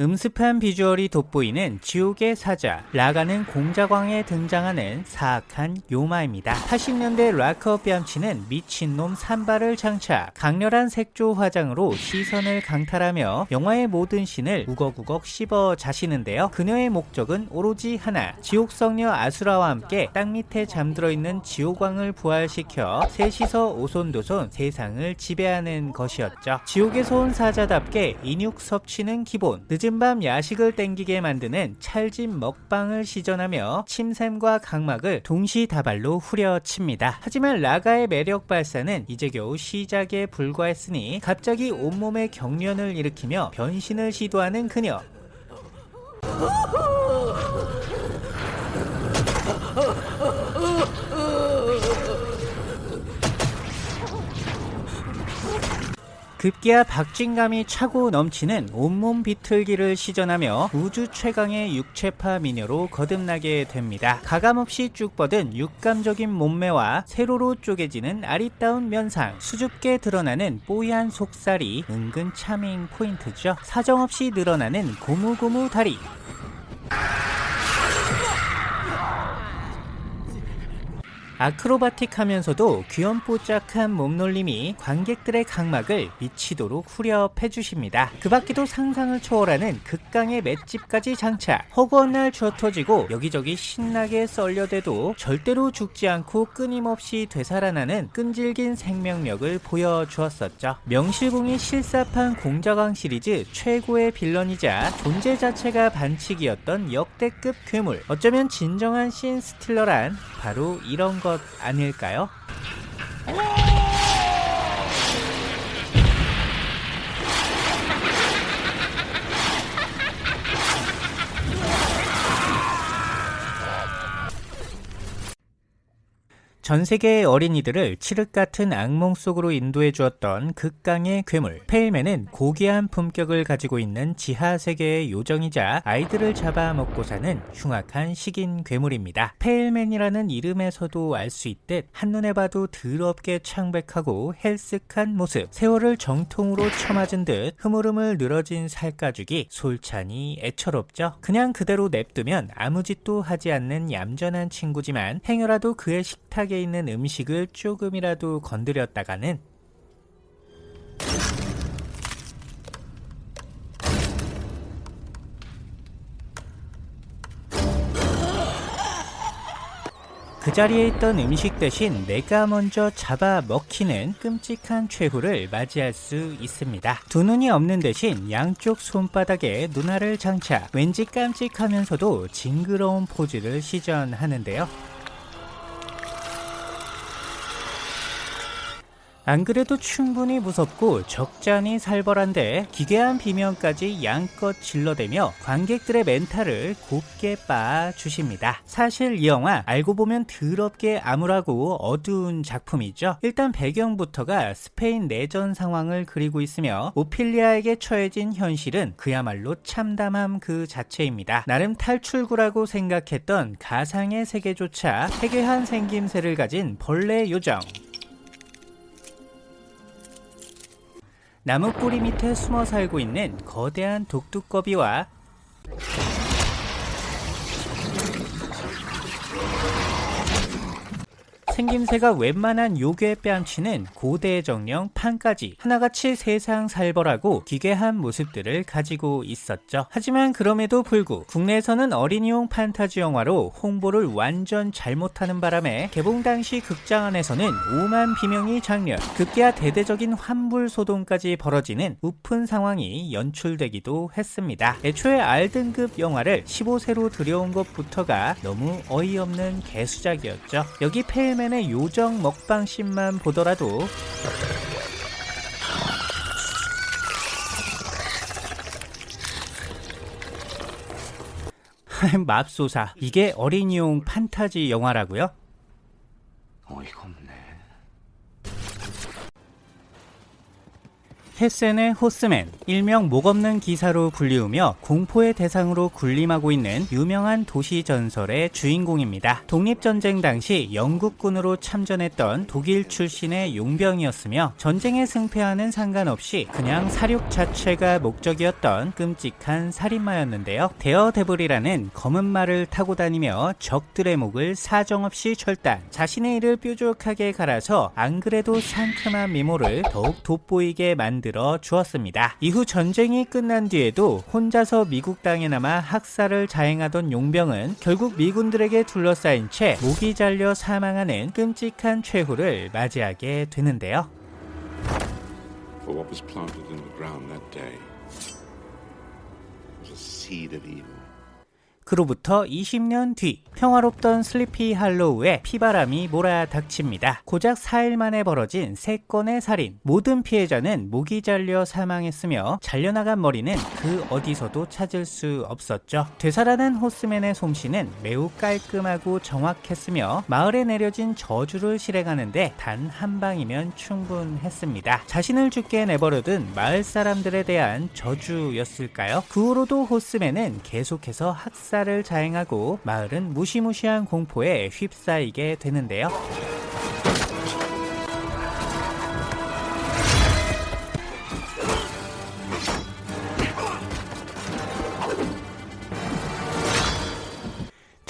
음습한 비주얼이 돋보이는 지옥의 사자 라가는 공자광에 등장하는 사악한 요마입니다. 80년대 락커 뺨치는 미친놈 산발을 장착 강렬한 색조 화장으로 시선을 강탈하며 영화의 모든 씬을 우걱우걱 씹어 자시는데요. 그녀의 목적은 오로지 하나 지옥성녀 아수라와 함께 땅 밑에 잠들어 있는 지옥왕을 부활시켜 셋이서 오손도손 세상을 지배하는 것이었죠. 지옥에서 온 사자답게 인육 섭취는 기본 늦은 밤 야식을 땡기게 만드는 찰진 먹방을 시전하며 침샘과 각막을 동시다발로 후려칩니다. 하지만 라가의 매력 발산은 이제 겨우 시작에 불과했으니 갑자기 온몸에 경련을 일으키며 변신을 시도하는 그녀. 급기야 박진감이 차고 넘치는 온몸 비틀기를 시전하며 우주 최강의 육체파 미녀로 거듭나게 됩니다. 가감없이 쭉 뻗은 육감적인 몸매와 세로로 쪼개지는 아리따운 면상, 수줍게 드러나는 뽀얀 속살이 은근 차밍 포인트죠. 사정없이 늘어나는 고무고무 다리. 아크로바틱하면서도 귀염뽀짝한 몸놀림이 관객들의 각막을 미치도록 후려패주십니다. 그 밖에도 상상을 초월하는 극강의 맷집까지 장착 허구한 날 쥐어터지고 여기저기 신나게 썰려대도 절대로 죽지 않고 끊임없이 되살아나는 끈질긴 생명력을 보여주었었죠. 명실공히 실사판 공자강 시리즈 최고의 빌런이자 존재 자체가 반칙이었던 역대급 괴물 어쩌면 진정한 신 스틸러란 바로 이런 것 아닐까요? 전 세계의 어린이들을 칠흑 같은 악몽 속으로 인도해 주었던 극강의 괴물 페일맨은 고귀한 품격을 가지고 있는 지하 세계의 요정이자 아이들을 잡아먹고 사는 흉악한 식인 괴물입니다. 페일맨이라는 이름에서도 알 수 있듯 한눈에 봐도 더럽게 창백하고 헬쓱한 모습 세월을 정통으로 쳐맞은 듯 흐물흐물 늘어진 살가죽이 솔찬히 애처롭죠. 그냥 그대로 냅두면 아무 짓도 하지 않는 얌전한 친구지만 행여라도 그의 식탁에 있는 음식을 조금이라도 건드렸다가는 그 자리에 있던 음식 대신 내가 먼저 잡아 먹히는 끔찍한 최후를 맞이할 수 있습니다. 두 눈이 없는 대신 양쪽 손바닥에 눈알을 장착 왠지 깜찍하면서도 징그러운 포즈를 시전하는데요. 안 그래도 충분히 무섭고 적잖이 살벌한데 기괴한 비명까지 양껏 질러대며 관객들의 멘탈을 곱게 빻아주십니다. 사실 이 영화 알고 보면 더럽게 암울하고 어두운 작품이죠. 일단 배경부터가 스페인 내전 상황을 그리고 있으며 오피리아에게 처해진 현실은 그야말로 참담함 그 자체입니다. 나름 탈출구라고 생각했던 가상의 세계조차 해괴한 생김새를 가진 벌레 요정 나무 뿌리 밑에 숨어 살고 있는 거대한 독두꺼비와 생김새가 웬만한 요괴 뺨치는 고대 정령 판까지 하나같이 세상 살벌하고 기괴한 모습들을 가지고 있었죠. 하지만 그럼에도 불구 국내에서는 어린이용 판타지 영화로 홍보를 완전 잘못하는 바람에 개봉 당시 극장 안에서는 오만 비명이 장렬 급기야 대대적인 환불 소동까지 벌어지는 우픈 상황이 연출되기도 했습니다. 애초에 R등급 영화를 15세로 들여온 것부터가 너무 어이없는 개수작이었죠. 여기 페일맨 페일맨의 요정 먹방 씬만 보더라도 맙소사 이게 어린이용 판타지 영화라고요? 어이가 없네. 헤센의 호스맨, 일명 목 없는 기사로 불리우며 공포의 대상으로 군림하고 있는 유명한 도시 전설의 주인공입니다. 독립전쟁 당시 영국군으로 참전했던 독일 출신의 용병이었으며 전쟁에 승패와는 상관없이 그냥 사륙 자체가 목적이었던 끔찍한 살인마였는데요. 데어데블이라는 검은 말을 타고 다니며 적들의 목을 사정없이 철단, 자신의 일을 뾰족하게 갈아서 안 그래도 상큼한 미모를 더욱 돋보이게 만 들어 주었습니다. 이후 전쟁이 끝난 뒤에도 혼자서 미국 땅에 남아 학살을 자행하던 용병은 결국 미군들에게 둘러싸인 채 목이 잘려 사망하는 끔찍한 최후를 맞이하게 되는데요. 그로부터 20년 뒤 평화롭던 슬리피 할로우에 피바람이 몰아닥칩니다. 고작 4일 만에 벌어진 3건의 살인 모든 피해자는 목이 잘려 사망했으며 잘려나간 머리는 그 어디서도 찾을 수 없었죠. 되살아난 호스맨의 솜씨는 매우 깔끔하고 정확했으며 마을에 내려진 저주를 실행하는데 단 한 방이면 충분했습니다. 자신을 죽게 내버려둔 마을 사람들에 대한 저주였을까요? 그 후로도 호스맨은 계속해서 학살 을 자행하고 마을은 무시무시한 공포에 휩싸이게 되는데요.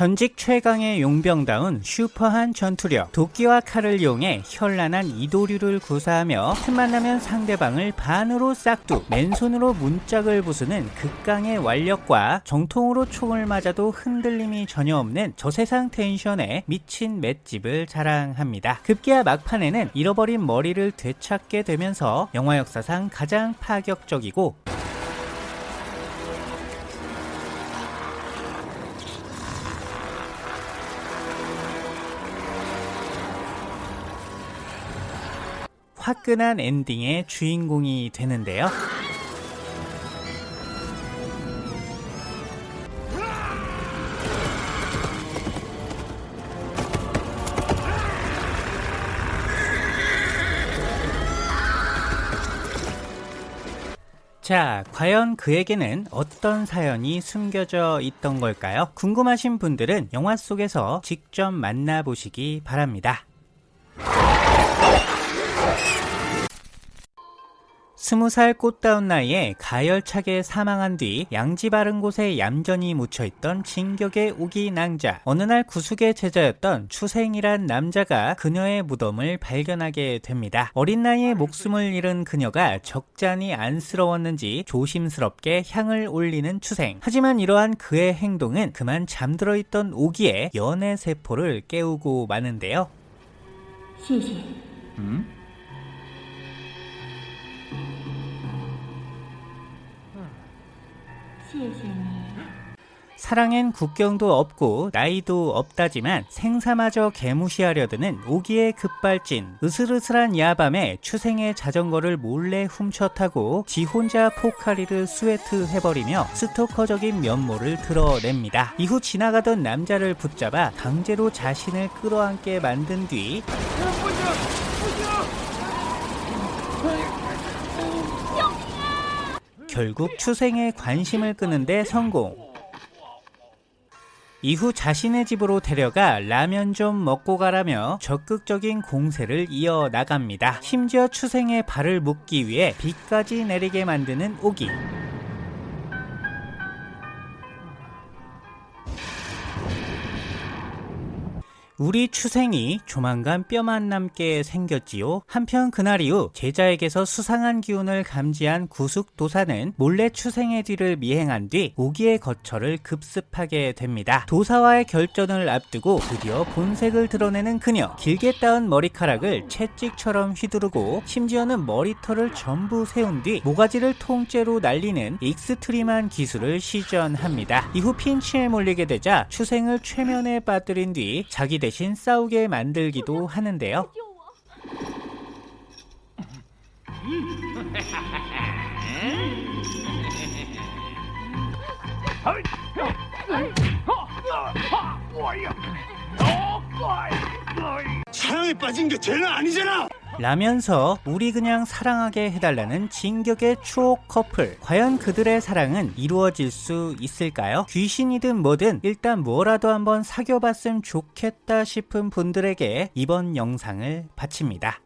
전직 최강의 용병다운 슈퍼한 전투력, 도끼와 칼을 이용해 현란한 이도류를 구사하며 틈만 나면 상대방을 반으로 싹둑, 맨손으로 문짝을 부수는 극강의 완력과 정통으로 총을 맞아도 흔들림이 전혀 없는 저세상 텐션에 미친 맷집을 자랑합니다. 급기야 막판에는 잃어버린 머리를 되찾게 되면서 영화 역사상 가장 파격적이고 화끈한 엔딩의 주인공이 되는데요. 자, 과연 그에게는 어떤 사연이 숨겨져 있던 걸까요? 궁금하신 분들은 영화 속에서 직접 만나보시기 바랍니다. 20살 꽃다운 나이에 가열차게 사망한 뒤 양지 바른 곳에 얌전히 묻혀있던 진격의 우기 낭자 어느 날 구숙의 제자였던 추생이란 남자가 그녀의 무덤을 발견하게 됩니다. 어린 나이에 목숨을 잃은 그녀가 적잖이 안쓰러웠는지 조심스럽게 향을 올리는 추생 하지만 이러한 그의 행동은 그만 잠들어 있던 우기의 연애 세포를 깨우고 마는데요. 시시. 음? 사랑엔 국경도 없고 나이도 없다지만 생사마저 개무시하려 드는 오기의 급발진 으슬으슬한 야밤에 추생의 자전거를 몰래 훔쳐 타고 지 혼자 포카리를 스웨트 해버리며 스토커적인 면모를 드러냅니다. 이후 지나가던 남자를 붙잡아 강제로 자신을 끌어안게 만든 뒤 결국 추생의 관심을 끄는데 성공. 이후 자신의 집으로 데려가 라면 좀 먹고 가라며 적극적인 공세를 이어 나갑니다. 심지어 추생의 발을 묶기 위해 비까지 내리게 만드는 오기. 우리 추생이 조만간 뼈만 남게 생겼지요. 한편 그날 이후 제자에게서 수상한 기운을 감지한 구숙 도사는 몰래 추생의 뒤를 미행한 뒤 오기의 거처를 급습하게 됩니다. 도사와의 결전을 앞두고 드디어 본색을 드러내는 그녀. 길게 따은 머리카락을 채찍처럼 휘두르고 심지어는 머리털을 전부 세운 뒤 모가지를 통째로 날리는 extreme한 기술을 시전합니다. 이후 핀치에 몰리게 되자 추생을 최면에 빠뜨린 뒤 자기 대신 싸우게 만들기도 하는데요. 사랑에 빠진 게 죄는 아니잖아. 라면서 우리 그냥 사랑하게 해달라는 진격의 추억 커플 과연 그들의 사랑은 이루어질 수 있을까요? 귀신이든 뭐든 일단 뭐라도 한번 사귀어봤으면 좋겠다 싶은 분들에게 이번 영상을 바칩니다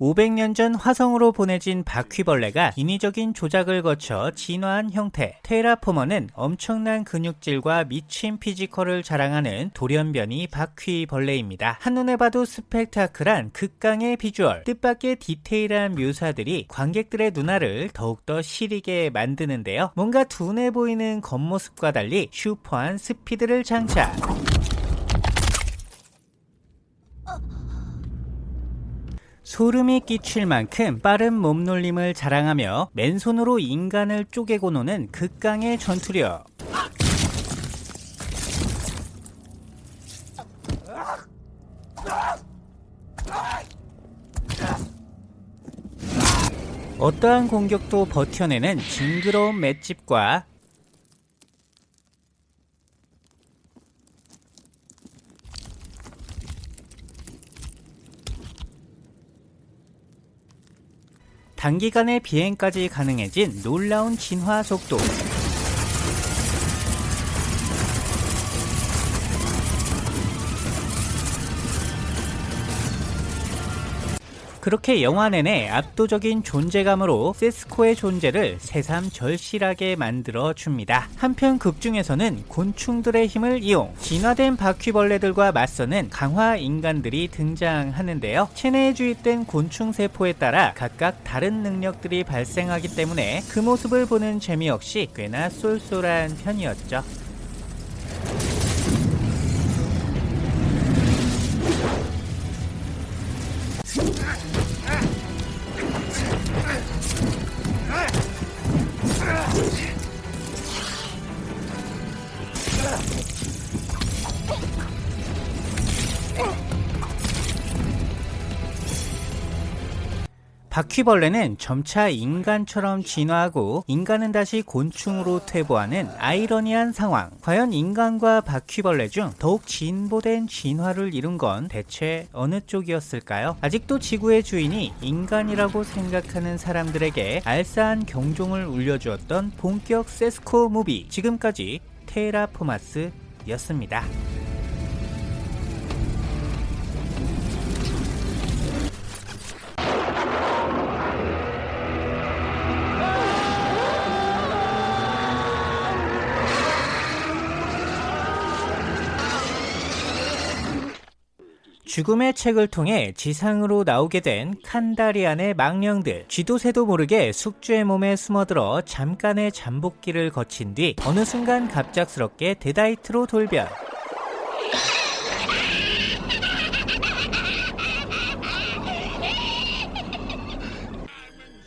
500년 전 화성으로 보내진 바퀴벌레가 인위적인 조작을 거쳐 진화한 형태 테라포머는 엄청난 근육질과 미친 피지컬을 자랑하는 돌연변이 바퀴벌레입니다. 한눈에 봐도 스펙타클한 극강의 비주얼 뜻밖의 디테일한 묘사들이 관객들의 눈알을 더욱더 시리게 만드는데요. 뭔가 둔해 보이는 겉모습과 달리 슈퍼한 스피드를 장착 소름이 끼칠 만큼 빠른 몸놀림을 자랑하며 맨손으로 인간을 쪼개고 노는 극강의 전투력. 어떠한 공격도 버텨내는 징그러운 맷집과 단기간에 비행까지 가능해진 놀라운 진화 속도 그렇게 영화 내내 압도적인 존재감으로 세스코의 존재를 새삼 절실하게 만들어 줍니다. 한편 극 중에서는 곤충들의 힘을 이용 진화된 바퀴벌레들과 맞서는 강화 인간들이 등장하는데요. 체내에 주입된 곤충 세포에 따라 각각 다른 능력들이 발생하기 때문에 그 모습을 보는 재미 역시 꽤나 쏠쏠한 편이었죠. 바퀴벌레는 점차 인간처럼 진화하고 인간은 다시 곤충으로 퇴보하는 아이러니한 상황. 과연 인간과 바퀴벌레 중 더욱 진보된 진화를 이룬 건 대체 어느 쪽이었을까요? 아직도 지구의 주인이 인간이라고 생각하는 사람들에게 알싸한 경종을 울려주었던 본격 세스코 무비. 지금까지 테라포마스였습니다. 죽음의 책을 통해 지상으로 나오게 된 칸다리안의 망령들. 쥐도 새도 모르게 숙주의 몸에 숨어들어 잠깐의 잠복기를 거친 뒤 어느 순간 갑작스럽게 데다이트로 돌변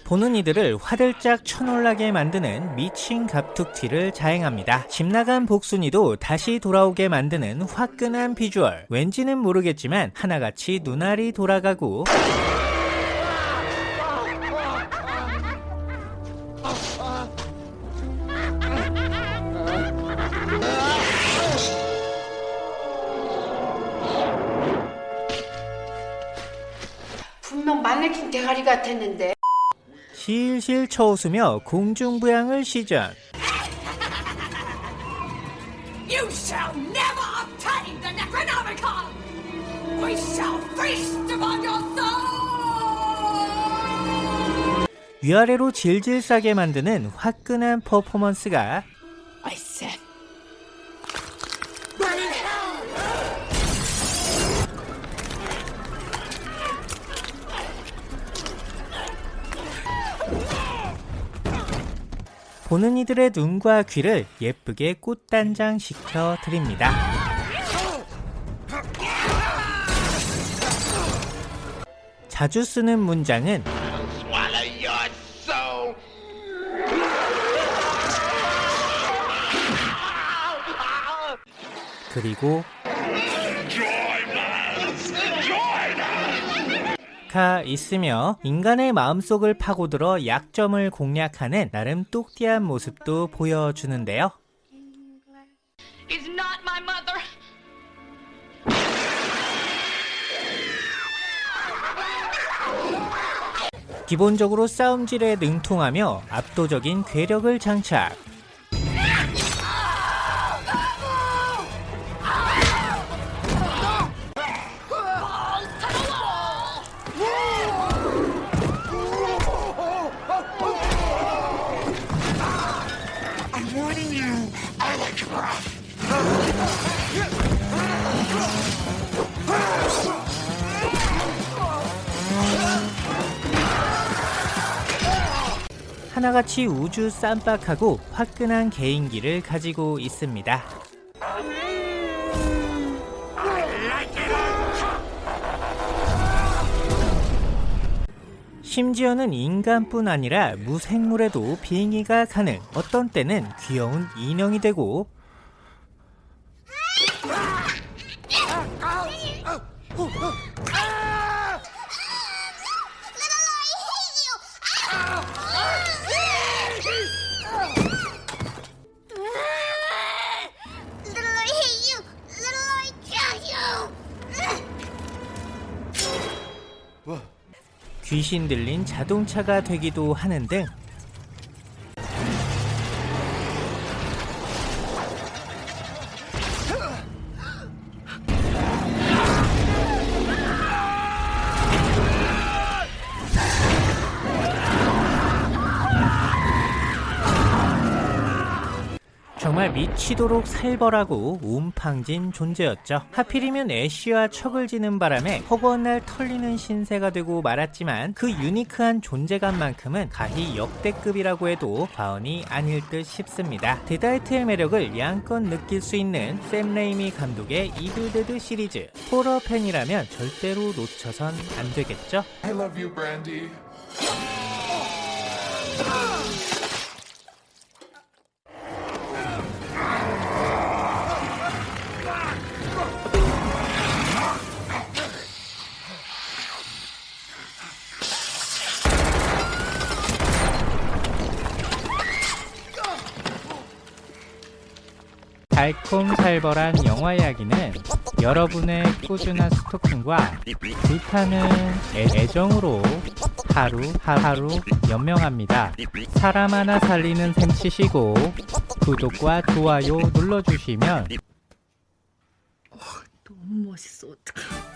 보는 이들을 화들짝 쳐놀라게 만드는 미친 갑툭튀를 자행합니다. 집 나간 복순이도 다시 돌아오게 만드는 화끈한 비주얼. 왠지는 모르겠지만 하나같이 눈알이 돌아가고 실실 쳐웃으며 공중부양을 시전. You shall never obtain the Necronomicon! We shall feast upon your soul! 위아래로 질질 싸게 만드는 화끈한 퍼포먼스가 보는 이들의 눈과 귀를 예쁘게 꽃단장 시켜 드립니다. 자주 쓰는 문장은. 그리고 수가 있으며 인간의 마음속을 파고들어 약점을 공략하는 나름 똑띠한 모습도 보여주는데요. 기본적으로 싸움질에 능통하며 압도적인 괴력을 장착. 하나같이 우주 쌈박하고 화끈한 개인기를 가지고 있습니다. 심지어는 인간뿐 아니라 무생물에도 비행기가 가능. 어떤 때는 귀여운 인형이 되고 귀신 들린 자동차가 되기도 하는 등 치도록 살벌하고 움팡진 존재였죠. 하필이면 애쉬와 척을 지는 바람에 허구한 날 털리는 신세가 되고 말았지만 그 unique한 존재감만큼은 가히 역대급이라고 해도 과언이 아닐 듯 싶습니다. 데다이트의 매력을 양껏 느낄 수 있는 샘 레이미 감독의 이블데드 시리즈 호러 팬이라면 절대로 놓쳐선 안 되겠죠? I love you, Brandy. 달콤살벌한 영화 이야기는 여러분의 꾸준한 스토킹과 불타는 애- 애정으로 하루 하루 연명합니다. 사람 하나 살리는 셈 치시고 구독과 좋아요 눌러주시면 너무 멋있어 어떡해